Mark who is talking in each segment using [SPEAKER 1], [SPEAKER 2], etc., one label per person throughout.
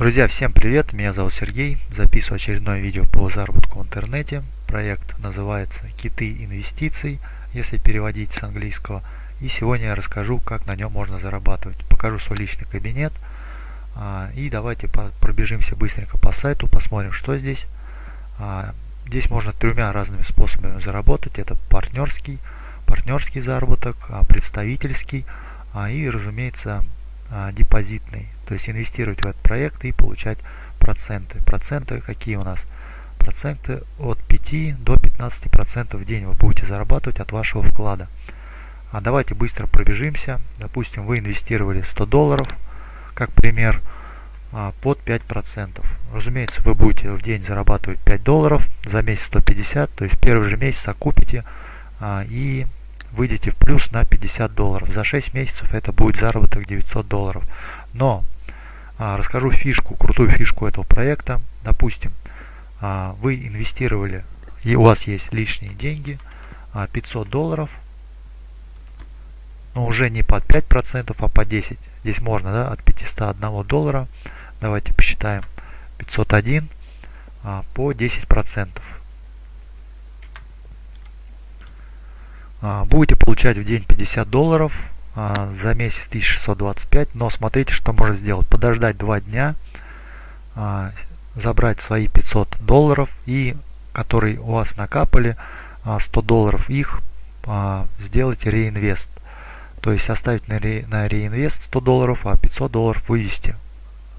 [SPEAKER 1] Друзья, всем привет! Меня зовут Сергей. Записываю очередное видео по заработку в интернете. Проект называется «Киты инвестиций», если переводить с английского. И сегодня я расскажу, как на нем можно зарабатывать. Покажу свой личный кабинет. А, и давайте пробежимся быстренько по сайту, посмотрим, что здесь. А, здесь можно тремя разными способами заработать. Это партнерский, партнерский заработок, а, представительский и, разумеется, депозитный то есть инвестировать в этот проект и получать проценты. Проценты какие у нас? Проценты от 5 до 15 процентов в день вы будете зарабатывать от вашего вклада. А давайте быстро пробежимся. Допустим, вы инвестировали 100 долларов, как пример, а, под 5 процентов. Разумеется, вы будете в день зарабатывать 5 долларов, за месяц 150, то есть в первый же месяц окупите а, и выйдете в плюс на 50 долларов. За 6 месяцев это будет заработок 900 долларов. Но а, расскажу фишку, крутую фишку этого проекта. Допустим, а, вы инвестировали, и у вас есть лишние деньги, 500 а, долларов, но уже не под 5%, а по 10. Здесь можно да, от 501 доллара, давайте посчитаем, 501 по 10%. Будете получать в день 50 долларов, а, за месяц 1625 но смотрите что можно сделать. Подождать два дня а, забрать свои 500 долларов и которые у вас накапали 100 а, долларов их сделать реинвест. То есть оставить на реинвест 100 долларов а 500 долларов вывести.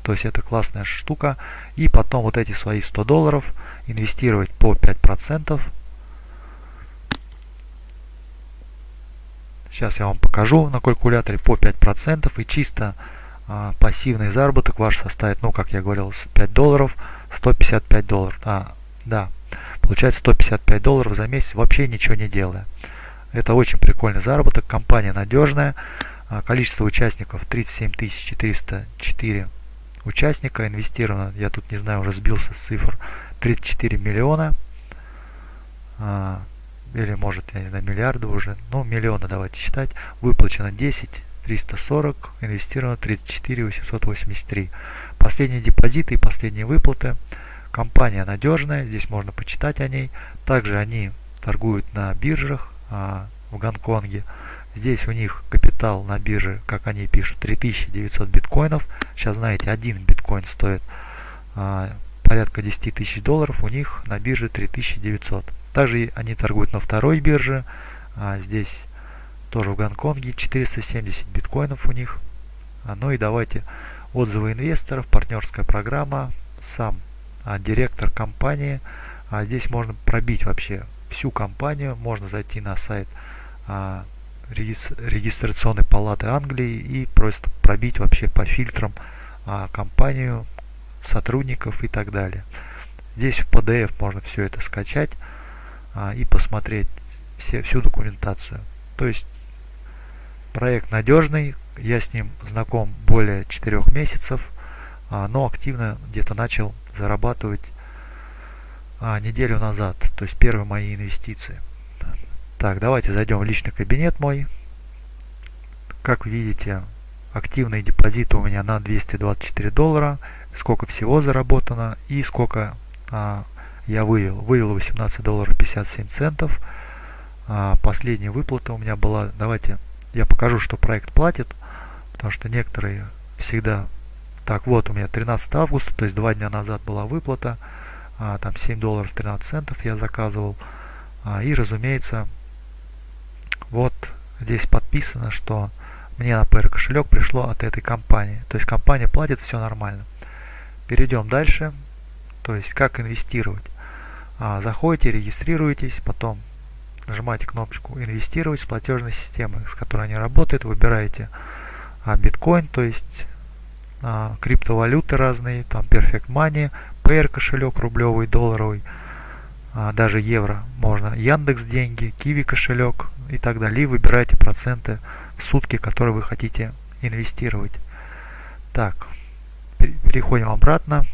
[SPEAKER 1] То есть это классная штука. И потом вот эти свои 100 долларов инвестировать по 5 Сейчас я вам покажу на калькуляторе по 5% и чисто а, пассивный заработок ваш составит, ну как я говорил, 5 долларов, 155 долларов. А, да, получается 155 долларов за месяц вообще ничего не делая. Это очень прикольный заработок, компания надежная, а, количество участников 37 404 участника инвестировано, я тут не знаю, уже сбился с цифр, 34 миллиона. Или может, я не знаю, миллиарды уже, ну, миллиона давайте считать, выплачено 10 340, инвестировано 34 883. Последние депозиты и последние выплаты. Компания надежная, здесь можно почитать о ней. Также они торгуют на биржах а, в Гонконге. Здесь у них капитал на бирже, как они пишут, 3900 биткоинов. Сейчас знаете, один биткоин стоит а, порядка 10 тысяч долларов, у них на бирже 3900. Также они торгуют на второй бирже. А здесь тоже в Гонконге 470 биткоинов у них. А, ну и давайте отзывы инвесторов, партнерская программа, сам а, директор компании. А здесь можно пробить вообще всю компанию. Можно зайти на сайт а, регистрационной палаты Англии и просто пробить вообще по фильтрам а, компанию, сотрудников и так далее. Здесь в PDF можно все это скачать а, и посмотреть все, всю документацию. То есть проект надежный, я с ним знаком более 4 месяцев, а, но активно где-то начал зарабатывать а, неделю назад, то есть первые мои инвестиции. Так, давайте зайдем в личный кабинет мой. Как видите, активные депозиты у меня на 224 доллара, сколько всего заработано и сколько а, я вывел. Вывел 18 долларов 57 центов. А последняя выплата у меня была, давайте я покажу, что проект платит, потому что некоторые всегда... Так, вот у меня 13 августа, то есть два дня назад была выплата, а, там 7 долларов 13 центов я заказывал. А, и, разумеется, вот здесь подписано, что мне на PR кошелек пришло от этой компании. То есть компания платит, все нормально. Перейдем дальше. То есть как инвестировать. А, заходите, регистрируетесь, потом нажимаете кнопочку инвестировать с платежной системы, с которой они работают, выбираете а, биткоин, то есть а, криптовалюты разные, там Perfect Money, Payer кошелек рублевый, долларовый, даже евро можно, Яндекс деньги, Киви кошелек и так далее. И выбираете проценты в сутки, которые вы хотите инвестировать. Так, переходим обратно.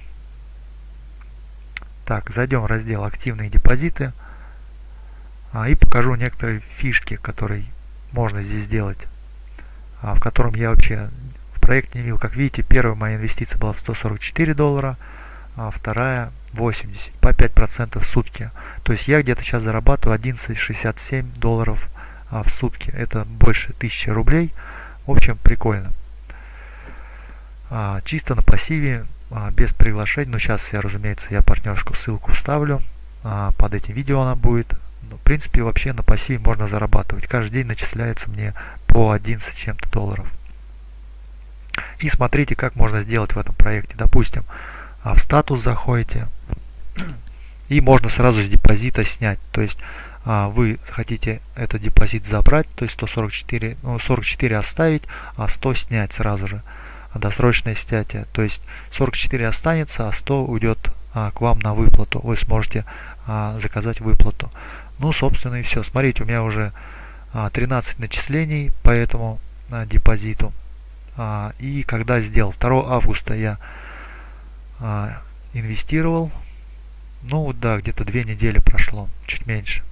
[SPEAKER 1] Так, зайдем в раздел «Активные депозиты» а, и покажу некоторые фишки, которые можно здесь сделать, а, в котором я вообще в проект не видел. Как видите, первая моя инвестиция была в 144 доллара, а вторая 80, по 5% в сутки. То есть я где-то сейчас зарабатываю 11,67 долларов а, в сутки. Это больше 1000 рублей. В общем, прикольно. Чисто на пассиве, без приглашений. Ну, сейчас я, разумеется, я партнерскую ссылку вставлю. А, под этим видео она будет. Ну, в принципе, вообще на пассиве можно зарабатывать. Каждый день начисляется мне по 11 чем-то долларов. И смотрите, как можно сделать в этом проекте. Допустим, а, в статус заходите и можно сразу с депозита снять. То есть а, вы хотите этот депозит забрать, то есть 144, ну, 44 оставить, а 100 снять сразу же. Досрочное снятие. То есть 44 останется, а 100 уйдет а, к вам на выплату. Вы сможете а, заказать выплату. Ну, собственно, и все. Смотрите, у меня уже а, 13 начислений по этому а, депозиту. А, и когда сделал 2 августа я а, инвестировал, ну да, где-то две недели прошло, чуть меньше.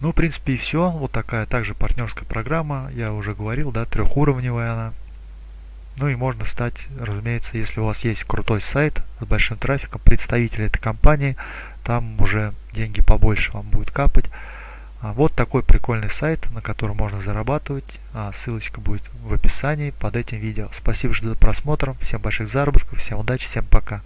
[SPEAKER 1] Ну, в принципе, и все. Вот такая также партнерская программа. Я уже говорил, да, трехуровневая она. Ну и можно стать, разумеется, если у вас есть крутой сайт с большим трафиком, представитель этой компании, там уже деньги побольше вам будет капать. А вот такой прикольный сайт, на котором можно зарабатывать. А ссылочка будет в описании под этим видео. Спасибо за просмотр, всем больших заработков, всем удачи, всем пока.